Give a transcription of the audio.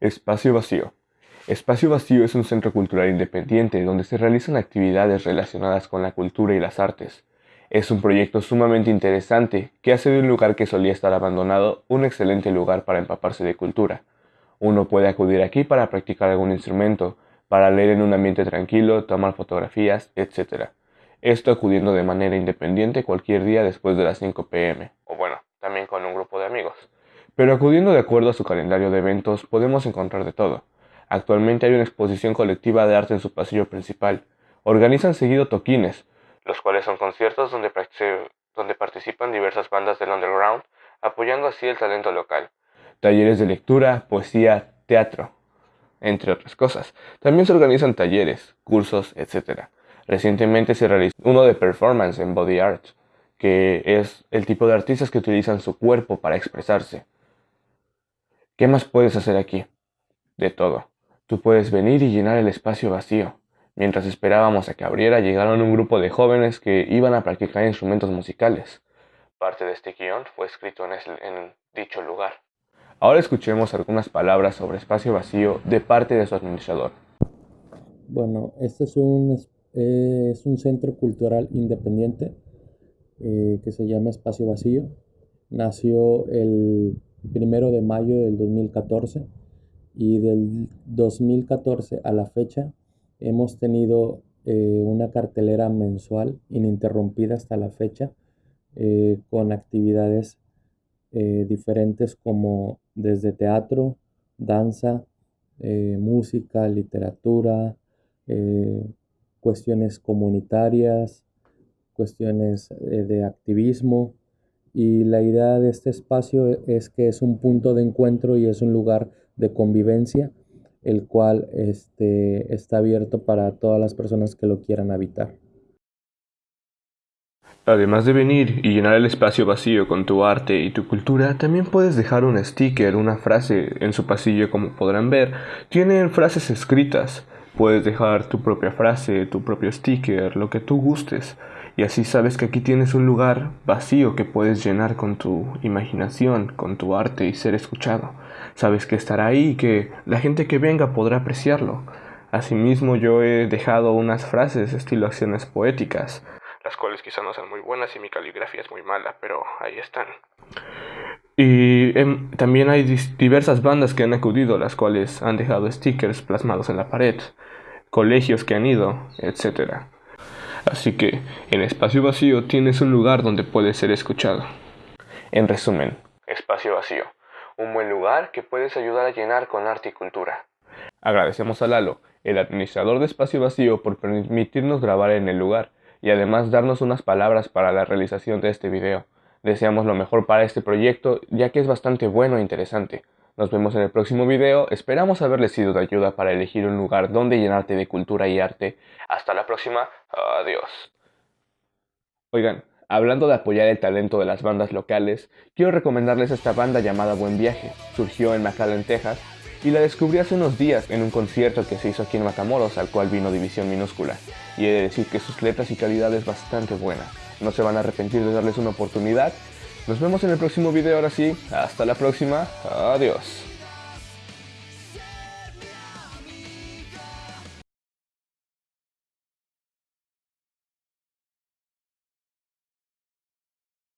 Espacio Vacío. Espacio Vacío es un centro cultural independiente donde se realizan actividades relacionadas con la cultura y las artes. Es un proyecto sumamente interesante que hace de un lugar que solía estar abandonado un excelente lugar para empaparse de cultura. Uno puede acudir aquí para practicar algún instrumento, para leer en un ambiente tranquilo, tomar fotografías, etc. Esto acudiendo de manera independiente cualquier día después de las 5 pm, o bueno, también con un. Pero acudiendo de acuerdo a su calendario de eventos podemos encontrar de todo. Actualmente hay una exposición colectiva de arte en su pasillo principal. Organizan seguido toquines, los cuales son conciertos donde, donde participan diversas bandas del underground, apoyando así el talento local. Talleres de lectura, poesía, teatro, entre otras cosas. También se organizan talleres, cursos, etc. Recientemente se realizó uno de performance en body art, que es el tipo de artistas que utilizan su cuerpo para expresarse. ¿Qué más puedes hacer aquí? De todo. Tú puedes venir y llenar el espacio vacío. Mientras esperábamos a que abriera, llegaron un grupo de jóvenes que iban a practicar instrumentos musicales. Parte de este guion fue escrito en, en dicho lugar. Ahora escuchemos algunas palabras sobre espacio vacío de parte de su administrador. Bueno, este es un, es un centro cultural independiente eh, que se llama Espacio Vacío. Nació el primero de mayo del 2014 y del 2014 a la fecha hemos tenido eh, una cartelera mensual ininterrumpida hasta la fecha eh, con actividades eh, diferentes como desde teatro, danza, música, literatura, cuestiones comunitarias, cuestiones de activismo, y la idea de este espacio es que es un punto de encuentro y es un lugar de convivencia, el cual este, está abierto para todas las personas que lo quieran habitar. Además de venir y llenar el espacio vacío con tu arte y tu cultura, también puedes dejar un sticker, una frase en su pasillo como podrán ver. Tienen frases escritas. Puedes dejar tu propia frase, tu propio sticker, lo que tú gustes y así sabes que aquí tienes un lugar vacío que puedes llenar con tu imaginación, con tu arte y ser escuchado. Sabes que estará ahí y que la gente que venga podrá apreciarlo. Asimismo yo he dejado unas frases estilo acciones poéticas, las cuales quizá no sean muy buenas y mi caligrafía es muy mala, pero ahí están. Y em, también hay diversas bandas que han acudido, las cuales han dejado stickers plasmados en la pared, colegios que han ido, etcétera. Así que en espacio vacío tienes un lugar donde puedes ser escuchado. En resumen, espacio vacío, un buen lugar que puedes ayudar a llenar con arte y cultura. Agradecemos a Lalo, el administrador de Espacio Vacío, por permitirnos grabar en el lugar y además darnos unas palabras para la realización de este video. Deseamos lo mejor para este proyecto ya que es bastante bueno e interesante. Nos vemos en el próximo video, esperamos haberles sido de ayuda para elegir un lugar donde llenarte de cultura y arte. Hasta la próxima, adiós. Oigan, hablando de apoyar el talento de las bandas locales, quiero recomendarles esta banda llamada Buen Viaje. Surgió en McAllen, Texas, y la descubrí hace unos días en un concierto que se hizo aquí en Matamoros, al cual vino División Minúscula. Y he de decir que sus letras y calidad es bastante buena. No se van a arrepentir de darles una oportunidad nos vemos en el próximo video ahora sí. Hasta la próxima. Adiós.